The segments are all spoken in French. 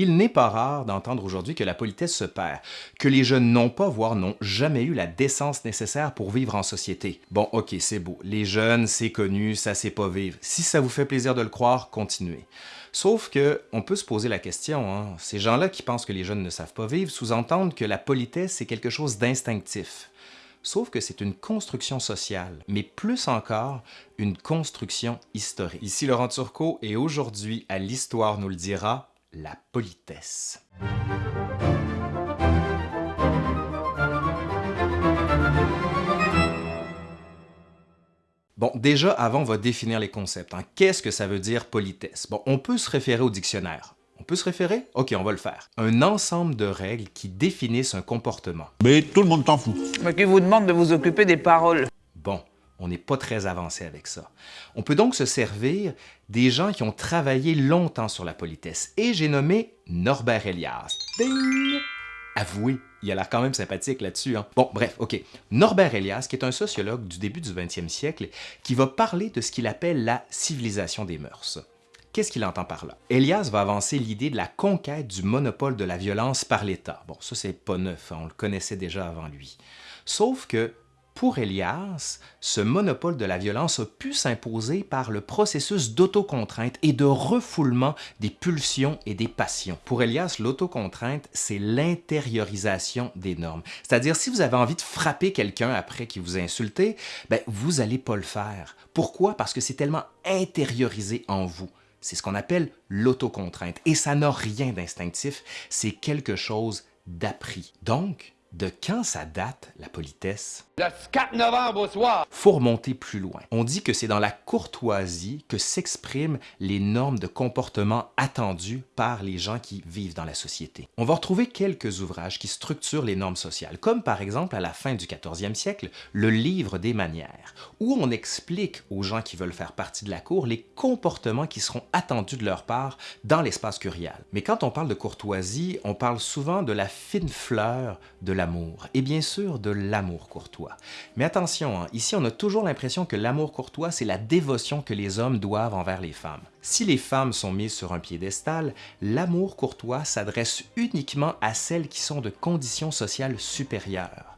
Il n'est pas rare d'entendre aujourd'hui que la politesse se perd, que les jeunes n'ont pas, voire n'ont jamais eu la décence nécessaire pour vivre en société. Bon, ok, c'est beau. Les jeunes, c'est connu, ça sait pas vivre. Si ça vous fait plaisir de le croire, continuez. Sauf que, on peut se poser la question, hein, ces gens-là qui pensent que les jeunes ne savent pas vivre sous-entendent que la politesse, c'est quelque chose d'instinctif. Sauf que c'est une construction sociale, mais plus encore, une construction historique. Ici Laurent Turcot et aujourd'hui, à l'Histoire nous le dira, la politesse. Bon, déjà, avant, on va définir les concepts. Hein. Qu'est-ce que ça veut dire politesse? Bon, on peut se référer au dictionnaire. On peut se référer? OK, on va le faire. Un ensemble de règles qui définissent un comportement. Mais tout le monde t'en fout. Mais qui vous demande de vous occuper des paroles. On n'est pas très avancé avec ça. On peut donc se servir des gens qui ont travaillé longtemps sur la politesse. Et j'ai nommé Norbert Elias. Ding! Avouez, il a l'air quand même sympathique là-dessus. Hein? Bon, bref, OK. Norbert Elias, qui est un sociologue du début du 20e siècle, qui va parler de ce qu'il appelle la civilisation des mœurs. Qu'est-ce qu'il entend par là? Elias va avancer l'idée de la conquête du monopole de la violence par l'État. Bon, ça c'est pas neuf, hein, on le connaissait déjà avant lui. Sauf que pour Elias, ce monopole de la violence a pu s'imposer par le processus d'autocontrainte et de refoulement des pulsions et des passions. Pour Elias, l'autocontrainte, c'est l'intériorisation des normes. C'est-à-dire, si vous avez envie de frapper quelqu'un après qu'il vous a insulté, ben, vous n'allez pas le faire. Pourquoi? Parce que c'est tellement intériorisé en vous. C'est ce qu'on appelle l'autocontrainte. Et ça n'a rien d'instinctif, c'est quelque chose d'appris. Donc, de quand ça date, la politesse? Le 4 novembre au soir! Faut remonter plus loin. On dit que c'est dans la courtoisie que s'expriment les normes de comportement attendues par les gens qui vivent dans la société. On va retrouver quelques ouvrages qui structurent les normes sociales, comme par exemple à la fin du 14e siècle, le Livre des manières, où on explique aux gens qui veulent faire partie de la cour les comportements qui seront attendus de leur part dans l'espace curial. Mais quand on parle de courtoisie, on parle souvent de la fine fleur de l'amour, et bien sûr de l'amour courtois. Mais attention, hein, ici on a toujours l'impression que l'amour courtois, c'est la dévotion que les hommes doivent envers les femmes. Si les femmes sont mises sur un piédestal, l'amour courtois s'adresse uniquement à celles qui sont de conditions sociales supérieures.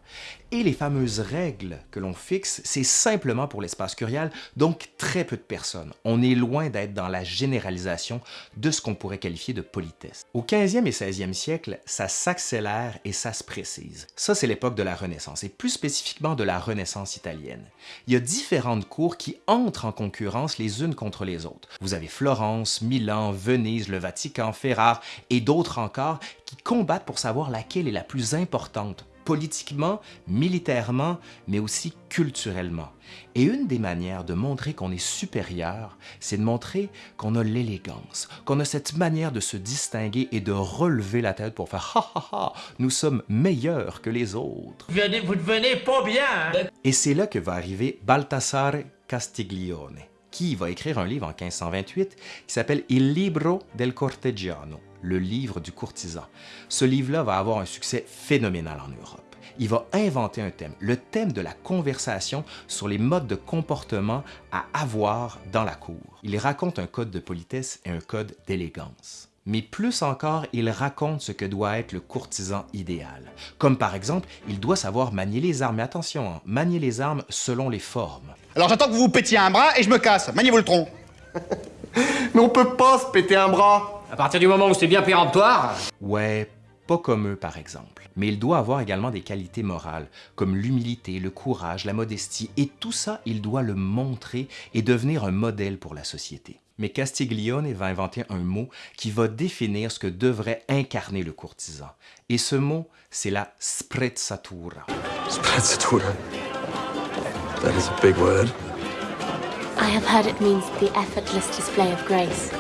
Et les fameuses règles que l'on fixe, c'est simplement pour l'espace curial, donc très peu de personnes. On est loin d'être dans la généralisation de ce qu'on pourrait qualifier de politesse. Au 15e et 16e siècle, ça s'accélère et ça se précise. Ça, c'est l'époque de la Renaissance, et plus spécifiquement de la Renaissance italienne. Il y a différentes cours qui entrent en concurrence les unes contre les autres. Vous avez Florence, Milan, Venise, le Vatican, Ferrare et d'autres encore qui combattent pour savoir laquelle est la plus importante politiquement, militairement, mais aussi culturellement. Et une des manières de montrer qu'on est supérieur, c'est de montrer qu'on a l'élégance, qu'on a cette manière de se distinguer et de relever la tête pour faire « ha ha ha, nous sommes meilleurs que les autres ». Vous devenez pas bien. hein? Et c'est là que va arriver Baltasare Castiglione, qui va écrire un livre en 1528 qui s'appelle Il libro del cortegiano, le livre du courtisan. Ce livre-là va avoir un succès phénoménal en Europe. Il va inventer un thème, le thème de la conversation sur les modes de comportement à avoir dans la cour. Il raconte un code de politesse et un code d'élégance. Mais plus encore, il raconte ce que doit être le courtisan idéal. Comme par exemple, il doit savoir manier les armes. Mais attention, hein, manier les armes selon les formes. Alors j'attends que vous vous pétiez un bras et je me casse. Maniez-vous le tronc. Mais on peut pas se péter un bras À partir du moment où c'est bien péremptoire, Ouais, pas comme eux par exemple. Mais il doit avoir également des qualités morales, comme l'humilité, le courage, la modestie, et tout ça, il doit le montrer et devenir un modèle pour la société. Mais Castiglione va inventer un mot qui va définir ce que devrait incarner le courtisan. Et ce mot, c'est la sprezzatura. Sprezzatura? That is a big word. I have heard it means the effortless display of grace.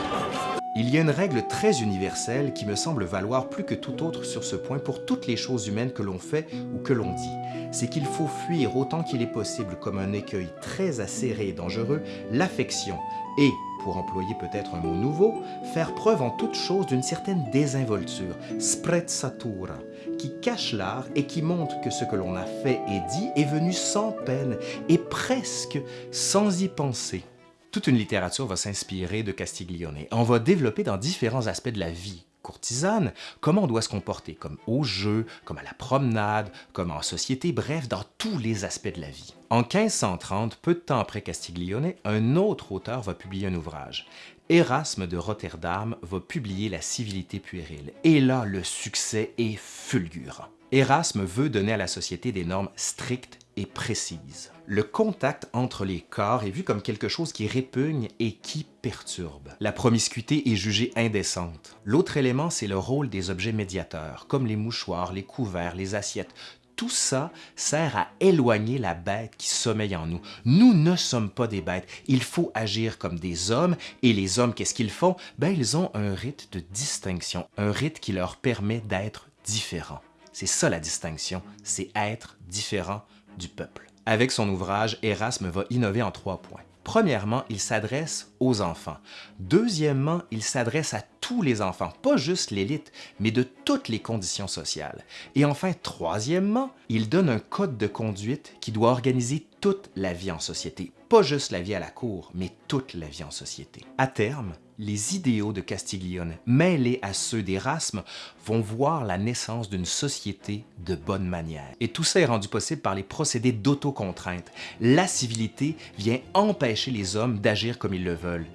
Il y a une règle très universelle qui me semble valoir plus que tout autre sur ce point pour toutes les choses humaines que l'on fait ou que l'on dit. C'est qu'il faut fuir autant qu'il est possible comme un écueil très acéré et dangereux l'affection et, pour employer peut-être un mot nouveau, faire preuve en toute chose d'une certaine désinvolture, sprezzatura, qui cache l'art et qui montre que ce que l'on a fait et dit est venu sans peine et presque sans y penser. Toute une littérature va s'inspirer de Castiglione. On va développer dans différents aspects de la vie, courtisane, comment on doit se comporter, comme au jeu, comme à la promenade, comme en société, bref, dans tous les aspects de la vie. En 1530, peu de temps après Castiglione, un autre auteur va publier un ouvrage. Erasme de Rotterdam va publier La civilité puérile, et là, le succès est fulgurant. Erasme veut donner à la société des normes strictes et précises. Le contact entre les corps est vu comme quelque chose qui répugne et qui perturbe. La promiscuité est jugée indécente. L'autre élément, c'est le rôle des objets médiateurs, comme les mouchoirs, les couverts, les assiettes. Tout ça sert à éloigner la bête qui sommeille en nous. Nous ne sommes pas des bêtes. Il faut agir comme des hommes. Et les hommes, qu'est-ce qu'ils font? Ben, ils ont un rite de distinction, un rite qui leur permet d'être différents. C'est ça la distinction, c'est être différent peuple. Avec son ouvrage, Erasme va innover en trois points. Premièrement, il s'adresse aux enfants. Deuxièmement, il s'adresse à tous les enfants, pas juste l'élite, mais de toutes les conditions sociales. Et enfin, troisièmement, il donne un code de conduite qui doit organiser toute la vie en société, pas juste la vie à la cour, mais toute la vie en société. À terme, les idéaux de Castiglione, mêlés à ceux d'Erasme, vont voir la naissance d'une société de bonne manière. Et tout ça est rendu possible par les procédés d'autocontrainte. La civilité vient empêcher les hommes d'agir comme ils le veulent.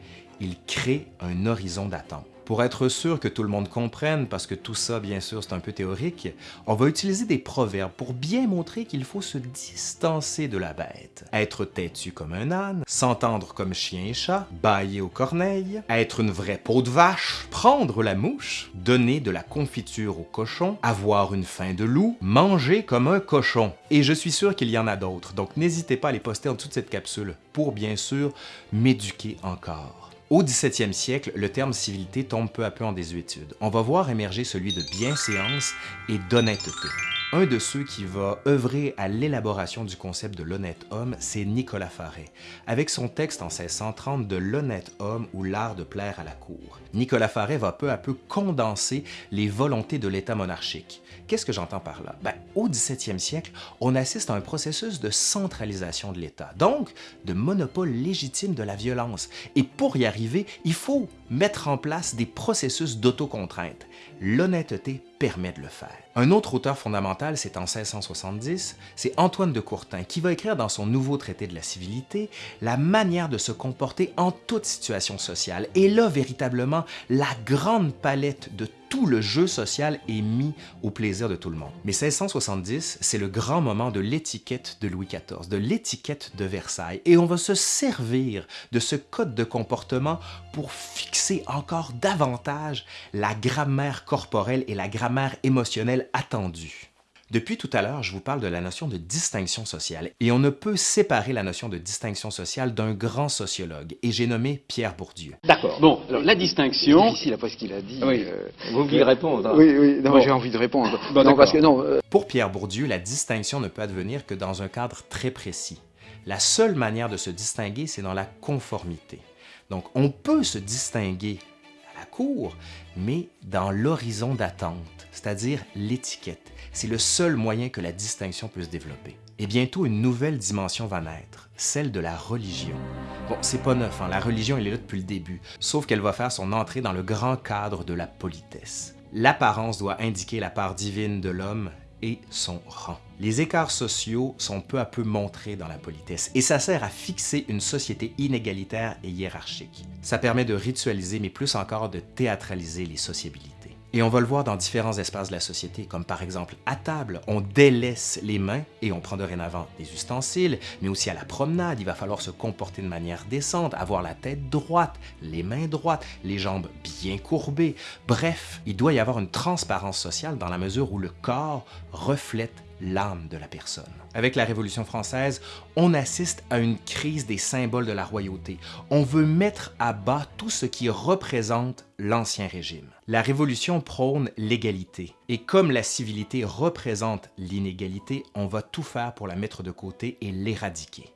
Il crée un horizon d'attente. Pour être sûr que tout le monde comprenne, parce que tout ça, bien sûr, c'est un peu théorique, on va utiliser des proverbes pour bien montrer qu'il faut se distancer de la bête. Être têtu comme un âne, s'entendre comme chien et chat, bailler aux corneilles, être une vraie peau de vache, prendre la mouche, donner de la confiture au cochon, avoir une faim de loup, manger comme un cochon. Et je suis sûr qu'il y en a d'autres, donc n'hésitez pas à les poster en toute cette capsule pour, bien sûr, m'éduquer encore. Au 17e siècle, le terme civilité tombe peu à peu en désuétude. On va voir émerger celui de bienséance et d'honnêteté. Un de ceux qui va œuvrer à l'élaboration du concept de l'honnête homme, c'est Nicolas Faret, avec son texte en 1630 de L'honnête homme ou l'art de plaire à la cour. Nicolas Faret va peu à peu condenser les volontés de l'État monarchique. Qu'est-ce que j'entends par là? Ben, au 17e siècle, on assiste à un processus de centralisation de l'État, donc de monopole légitime de la violence. Et pour y arriver, il faut mettre en place des processus d'autocontrainte. L'honnêteté permet de le faire. Un autre auteur fondamental, c'est en 1670, c'est Antoine de Courtin, qui va écrire dans son nouveau traité de la civilité la manière de se comporter en toute situation sociale. Et là, véritablement, la grande palette de tout le jeu social est mis au plaisir de tout le monde. Mais 1670, c'est le grand moment de l'étiquette de Louis XIV, de l'étiquette de Versailles, et on va se servir de ce code de comportement pour fixer encore davantage la grammaire corporelle et la grammaire émotionnelle attendue. Depuis tout à l'heure, je vous parle de la notion de distinction sociale, et on ne peut séparer la notion de distinction sociale d'un grand sociologue, et j'ai nommé Pierre Bourdieu. D'accord. Bon, alors la distinction. C'est difficile après ce qu'il a dit. Oui. euh, Vous vouliez répondre. hein. Oui, oui, Bon. j'ai envie de répondre. Bon, non, parce que non, euh, Pour Pierre Bourdieu, la distinction ne peut advenir que dans un cadre très précis. La seule manière de se distinguer, c'est dans la conformité. Donc, on peut se distinguer à la cour, mais dans l'horizon d'attente, c'est-à-dire l'étiquette. C'est le seul moyen que la distinction peut se développer. Et bientôt, une nouvelle dimension va naître, celle de la religion. Bon, c'est pas neuf, hein, la religion, elle est là depuis le début, sauf qu'elle va faire son entrée dans le grand cadre de la politesse. L'apparence doit indiquer la part divine de l'homme et son rang. Les écarts sociaux sont peu à peu montrés dans la politesse et ça sert à fixer une société inégalitaire et hiérarchique. Ça permet de ritualiser, mais plus encore de théâtraliser les sociabilités. Et on va le voir dans différents espaces de la société, comme par exemple à table, on délaisse les mains et on prend dorénavant des ustensiles, mais aussi à la promenade, il va falloir se comporter de manière décente, avoir la tête droite, les mains droites, les jambes bien courbées. Bref, il doit y avoir une transparence sociale dans la mesure où le corps reflète l'âme de la personne. Avec la Révolution française, on assiste à une crise des symboles de la royauté. On veut mettre à bas tout ce qui représente l'Ancien Régime. La Révolution prône l'égalité, et comme la civilité représente l'inégalité, on va tout faire pour la mettre de côté et l'éradiquer.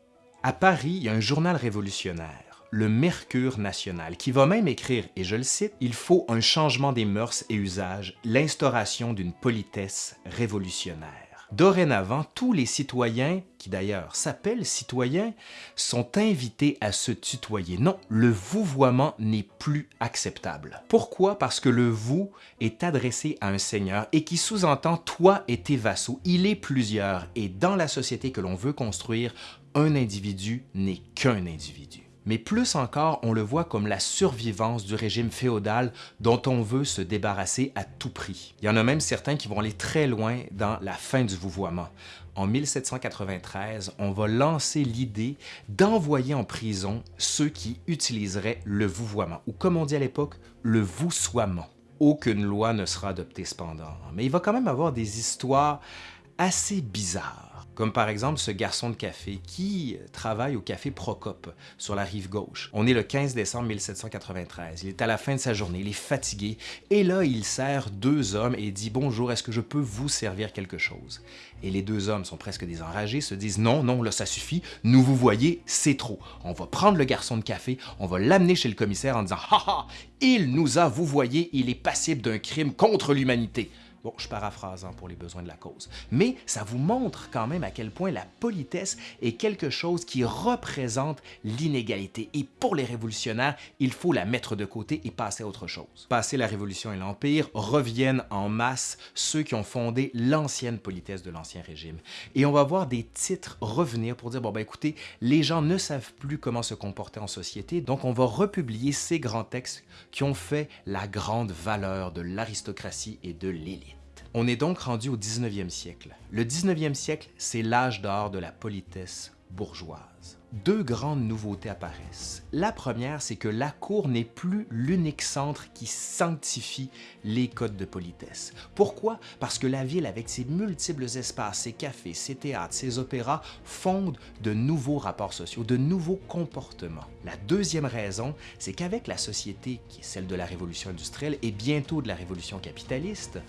À Paris, il y a un journal révolutionnaire, le Mercure national, qui va même écrire, et je le cite, « Il faut un changement des mœurs et usages, l'instauration d'une politesse révolutionnaire ». Dorénavant, tous les citoyens, qui d'ailleurs s'appellent citoyens, sont invités à se tutoyer. Non, le vouvoiement n'est plus acceptable. Pourquoi? Parce que le vous est adressé à un seigneur et qui sous-entend toi et tes vassaux. Il est plusieurs et dans la société que l'on veut construire, un individu n'est qu'un individu mais plus encore, on le voit comme la survivance du régime féodal dont on veut se débarrasser à tout prix. Il y en a même certains qui vont aller très loin dans la fin du vouvoiement. En 1793, on va lancer l'idée d'envoyer en prison ceux qui utiliseraient le vouvoiement, ou comme on dit à l'époque, le voussoiement. Aucune loi ne sera adoptée cependant, mais il va quand même avoir des histoires assez bizarres comme par exemple ce garçon de café qui travaille au café Procope sur la rive gauche. On est le 15 décembre 1793, il est à la fin de sa journée, il est fatigué, et là il sert deux hommes et dit « Bonjour, est-ce que je peux vous servir quelque chose? » Et les deux hommes sont presque désenragés, se disent « Non, non, là ça suffit, nous vous voyez, c'est trop. On va prendre le garçon de café, on va l'amener chez le commissaire en disant « Ha ha, il nous a, vous voyez, il est passible d'un crime contre l'humanité. » Bon, je paraphrase hein, pour les besoins de la cause. Mais ça vous montre quand même à quel point la politesse est quelque chose qui représente l'inégalité. Et pour les révolutionnaires, il faut la mettre de côté et passer à autre chose. Passer la Révolution et l'Empire, reviennent en masse ceux qui ont fondé l'ancienne politesse de l'Ancien Régime. Et on va voir des titres revenir pour dire, bon ben écoutez, les gens ne savent plus comment se comporter en société, donc on va republier ces grands textes qui ont fait la grande valeur de l'aristocratie et de l'élite. On est donc rendu au 19e siècle. Le 19e siècle, c'est l'âge d'or de la politesse bourgeoise. Deux grandes nouveautés apparaissent. La première, c'est que la cour n'est plus l'unique centre qui sanctifie les codes de politesse. Pourquoi? Parce que la ville, avec ses multiples espaces, ses cafés, ses théâtres, ses opéras, fonde de nouveaux rapports sociaux, de nouveaux comportements. La deuxième raison, c'est qu'avec la société qui est celle de la révolution industrielle et bientôt de la révolution capitaliste,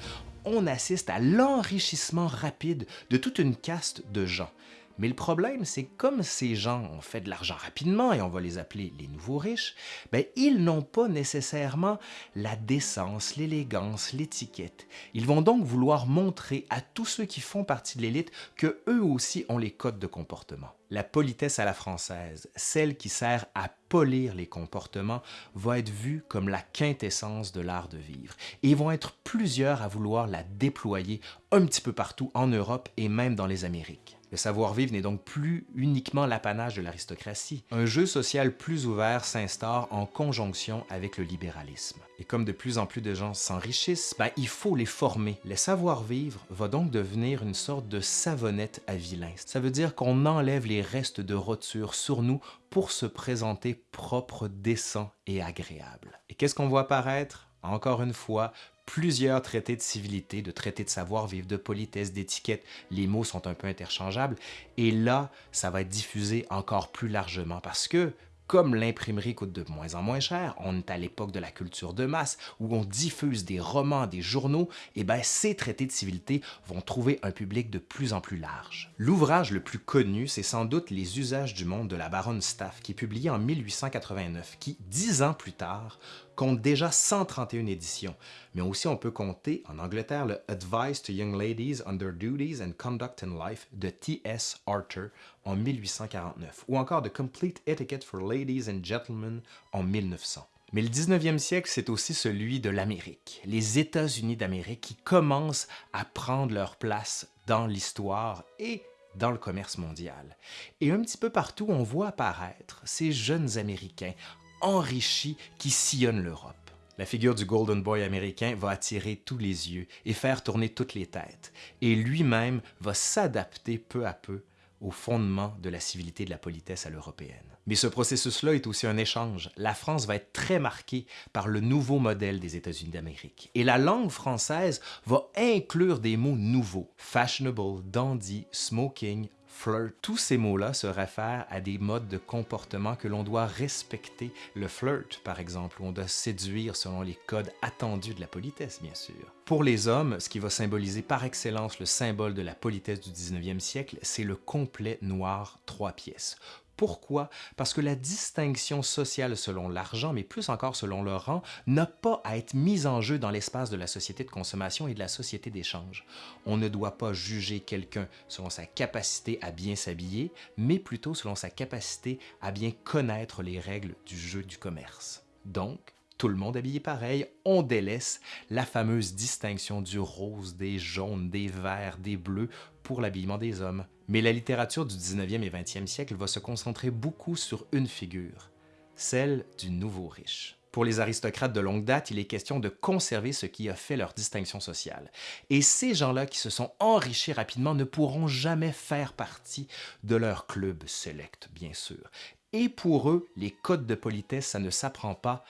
on assiste à l'enrichissement rapide de toute une caste de gens. Mais le problème, c'est comme ces gens ont fait de l'argent rapidement, et on va les appeler les nouveaux riches, ben, ils n'ont pas nécessairement la décence, l'élégance, l'étiquette. Ils vont donc vouloir montrer à tous ceux qui font partie de l'élite que eux aussi ont les codes de comportement. La politesse à la française, celle qui sert à polir les comportements, va être vue comme la quintessence de l'art de vivre. Et ils vont être plusieurs à vouloir la déployer un petit peu partout en Europe et même dans les Amériques. Le savoir-vivre n'est donc plus uniquement l'apanage de l'aristocratie. Un jeu social plus ouvert s'instaure en conjonction avec le libéralisme. Et comme de plus en plus de gens s'enrichissent, ben, il faut les former. Le savoir-vivre va donc devenir une sorte de savonnette à vilain. Ça veut dire qu'on enlève les restes de roture sur nous pour se présenter propre, décent et agréable. Et qu'est-ce qu'on voit apparaître? Encore une fois, plusieurs traités de civilité, de traités de savoir-vivre, de politesse, d'étiquette. Les mots sont un peu interchangeables. Et là, ça va être diffusé encore plus largement parce que comme l'imprimerie coûte de moins en moins cher, on est à l'époque de la culture de masse où on diffuse des romans, des journaux, et bien ces traités de civilité vont trouver un public de plus en plus large. L'ouvrage le plus connu, c'est sans doute Les usages du monde de la baronne Staff, qui est publié en 1889, qui, dix ans plus tard, compte déjà 131 éditions, mais aussi on peut compter en Angleterre le Advice to Young Ladies on Their Duties and Conduct in Life de T.S. Arthur en 1849, ou encore The Complete Etiquette for Ladies and Gentlemen en 1900. Mais le 19e siècle, c'est aussi celui de l'Amérique, les États-Unis d'Amérique qui commencent à prendre leur place dans l'histoire et dans le commerce mondial. Et un petit peu partout, on voit apparaître ces jeunes Américains enrichi qui sillonne l'Europe. La figure du Golden Boy américain va attirer tous les yeux et faire tourner toutes les têtes, et lui-même va s'adapter peu à peu au fondement de la civilité de la politesse à l'européenne. Mais ce processus-là est aussi un échange. La France va être très marquée par le nouveau modèle des États-Unis d'Amérique. Et la langue française va inclure des mots nouveaux. Fashionable, dandy, smoking, flirt. Tous ces mots-là se réfèrent à des modes de comportement que l'on doit respecter. Le flirt, par exemple, où on doit séduire selon les codes attendus de la politesse, bien sûr. Pour les hommes, ce qui va symboliser par excellence le symbole de la politesse du 19e siècle, c'est le complet noir trois pièces Pourquoi? Parce que la distinction sociale selon l'argent, mais plus encore selon le rang, n'a pas à être mise en jeu dans l'espace de la société de consommation et de la société d'échange. On ne doit pas juger quelqu'un selon sa capacité à bien s'habiller, mais plutôt selon sa capacité à bien connaître les règles du jeu du commerce. Donc, tout le monde habillé pareil, on délaisse la fameuse distinction du rose, des jaunes, des verts, des bleus pour l'habillement des hommes. Mais la littérature du 19e et 20e siècle va se concentrer beaucoup sur une figure, celle du nouveau riche. Pour les aristocrates de longue date, il est question de conserver ce qui a fait leur distinction sociale. Et ces gens-là qui se sont enrichis rapidement ne pourront jamais faire partie de leur club select, bien sûr. Et pour eux, les codes de politesse, ça ne s'apprend pas,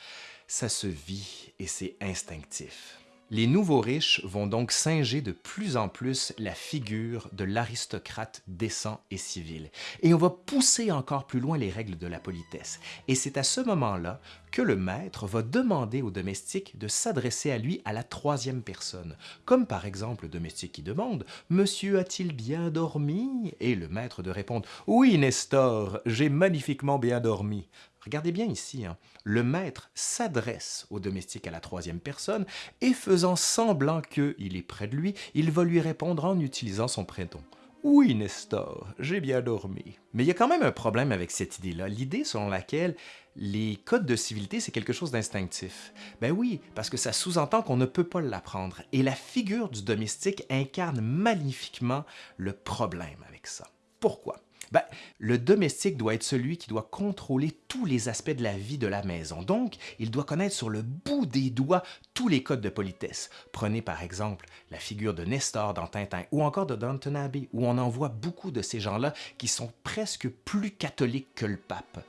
ça se vit et c'est instinctif. Les nouveaux riches vont donc singer de plus en plus la figure de l'aristocrate décent et civil. Et on va pousser encore plus loin les règles de la politesse. Et c'est à ce moment-là que le maître va demander au domestique de s'adresser à lui à la troisième personne. Comme par exemple le domestique qui demande « Monsieur a-t-il bien dormi ?» et le maître de répondre « Oui, Nestor, j'ai magnifiquement bien dormi. » Regardez bien ici, hein. le maître s'adresse au domestique à la troisième personne et faisant semblant qu'il est près de lui, il va lui répondre en utilisant son prénom. Oui, Nestor, j'ai bien dormi. Mais il y a quand même un problème avec cette idée-là, l'idée selon laquelle les codes de civilité, c'est quelque chose d'instinctif. Ben oui, parce que ça sous-entend qu'on ne peut pas l'apprendre. Et la figure du domestique incarne magnifiquement le problème avec ça. Pourquoi? Ben, le domestique doit être celui qui doit contrôler tous les aspects de la vie de la maison. Donc, il doit connaître sur le bout des doigts tous les codes de politesse. Prenez par exemple la figure de Nestor dans Tintin ou encore de Downton Abbey, où on en voit beaucoup de ces gens-là qui sont presque plus catholiques que le pape.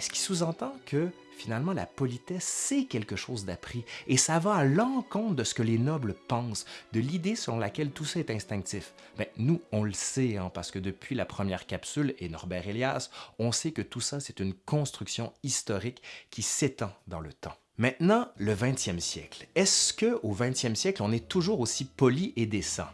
Ce qui sous-entend que finalement la politesse, c'est quelque chose d'appris et ça va à l'encontre de ce que les nobles pensent, de l'idée selon laquelle tout ça est instinctif. Ben, nous, on le sait, hein, parce que depuis la première capsule et Norbert Elias, on sait que tout ça, c'est une construction historique qui s'étend dans le temps. Maintenant, le 20e siècle. Est-ce qu'au 20e siècle, on est toujours aussi poli et décent?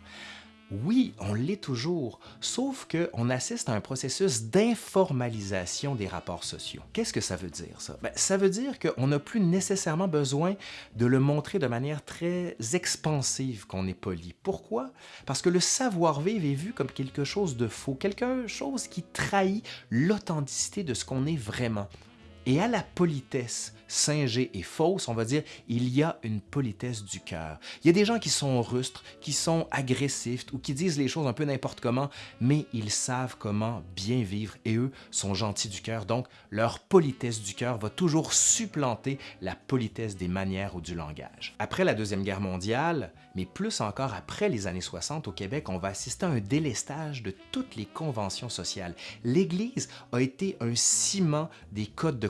Oui, on l'est toujours, sauf qu'on assiste à un processus d'informalisation des rapports sociaux. Qu'est-ce que ça veut dire, ça? Ben, ça veut dire qu'on n'a plus nécessairement besoin de le montrer de manière très expansive qu'on est poli. Pourquoi? Parce que le savoir-vivre est vu comme quelque chose de faux, quelque chose qui trahit l'authenticité de ce qu'on est vraiment. Et à la politesse singée et fausse, on va dire, il y a une politesse du cœur. Il y a des gens qui sont rustres, qui sont agressifs ou qui disent les choses un peu n'importe comment, mais ils savent comment bien vivre et eux sont gentils du cœur. Donc, leur politesse du cœur va toujours supplanter la politesse des manières ou du langage. Après la Deuxième Guerre mondiale, mais plus encore après les années 60 au Québec, on va assister à un délestage de toutes les conventions sociales. L'Église a été un ciment des codes de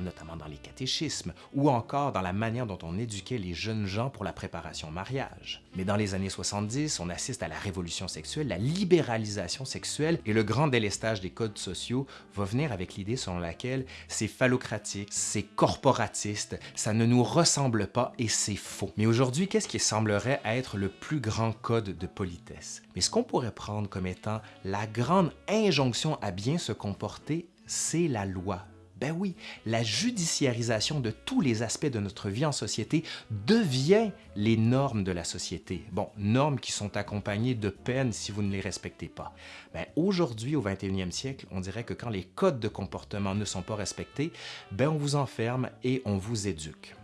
notamment dans les catéchismes, ou encore dans la manière dont on éduquait les jeunes gens pour la préparation au mariage. Mais dans les années 70, on assiste à la révolution sexuelle, la libéralisation sexuelle, et le grand délestage des codes sociaux va venir avec l'idée selon laquelle c'est phallocratique, c'est corporatiste, ça ne nous ressemble pas et c'est faux. Mais aujourd'hui, qu'est-ce qui semblerait être le plus grand code de politesse? Mais ce qu'on pourrait prendre comme étant la grande injonction à bien se comporter, c'est la loi, ben oui, la judiciarisation de tous les aspects de notre vie en société devient les normes de la société. Bon, normes qui sont accompagnées de peines si vous ne les respectez pas. Ben, Aujourd'hui, au 21e siècle, on dirait que quand les codes de comportement ne sont pas respectés, ben on vous enferme et on vous éduque.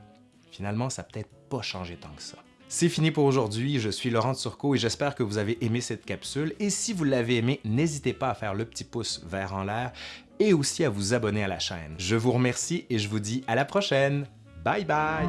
Finalement, ça peut-être pas changé tant que ça. C'est fini pour aujourd'hui, je suis Laurent Turcot et j'espère que vous avez aimé cette capsule. Et si vous l'avez aimé, n'hésitez pas à faire le petit pouce vert en l'air et aussi à vous abonner à la chaîne. Je vous remercie et je vous dis à la prochaine. Bye bye!